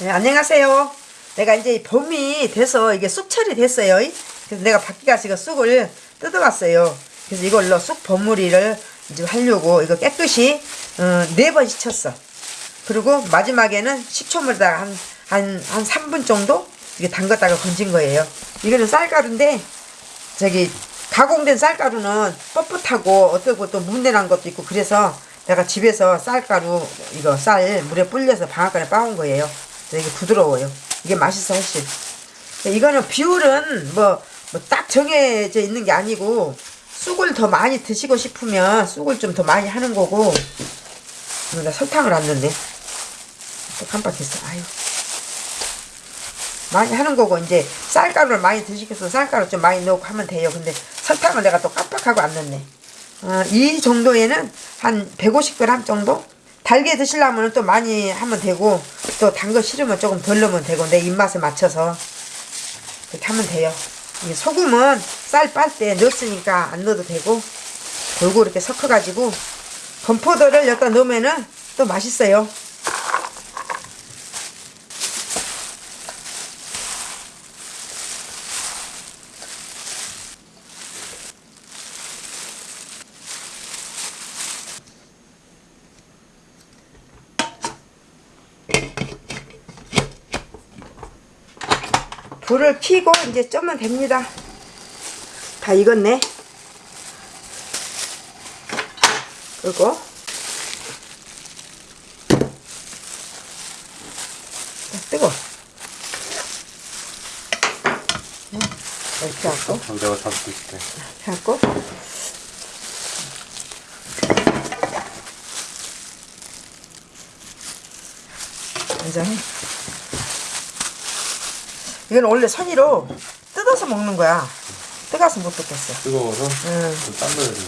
네, 안녕하세요. 내가 이제 봄이 돼서 이게 쑥철이 됐어요. 그래서 내가 밖에 가서 쑥을 뜯어왔어요. 그래서 이걸로 쑥 버무리를 이제 하려고 이거 깨끗이 어, 네번 씻었어. 그리고 마지막에는 식초물에다가 한, 한, 한 3분 정도 이게 담갔다가 건진 거예요. 이거는 쌀가루인데 저기 가공된 쌀가루는 뻣뻣하고 어떻고 또 문대난 것도 있고 그래서 내가 집에서 쌀가루 이거 쌀 물에 불려서 방앗간에 빻은 거예요. 이게 부드러워요. 이게 맛있어 훨씬. 이거는 비율은 뭐뭐딱 정해져 있는 게 아니고 쑥을 더 많이 드시고 싶으면 쑥을 좀 더 많이 하는 거고 나 설탕을 안 넣네. 또 깜빡했어. 아유. 많이 하는 거고 이제 쌀가루를 많이 드시겠어 쌀가루 좀 많이 넣고 하면 돼요 근데 설탕을 내가 또 깜빡하고 안 넣네 어, 이 정도에는 한 150g 정도? 달게 드시려면 또 많이 하면 되고 또 단 거 싫으면 조금 덜 넣으면 되고 내 입맛에 맞춰서. 그렇게 하면 돼요. 이 소금은 쌀빻때 넣었으니까 안 넣어도 되고 골고루 이렇게 섞어 가지고 건포도를 여기다 넣으면은 또 맛있어요 불을 켜고 이제 쪄면 됩니다. 다 익었네. 그리고 자, 뜨거. 네, 이렇게 하고 어, 내가 잡고 있을게. 이렇게 하고 완전히 이건 원래 선이로 뜯어서 먹는 거야. 뜨가서 못 뜯겠어. 뜨거워서 응. 좀 딴거야 되고.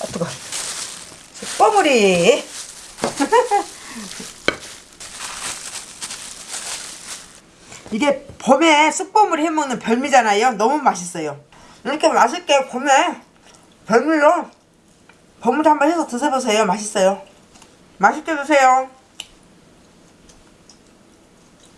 아, 뜨거. 뻐무리. 이게 봄에 쑥버무리 해먹는 별미잖아요. 너무 맛있어요. 이렇게 맛있게 봄에 별미로 버무리 한번 해서 드셔보세요. 맛있어요. 맛있게 드세요.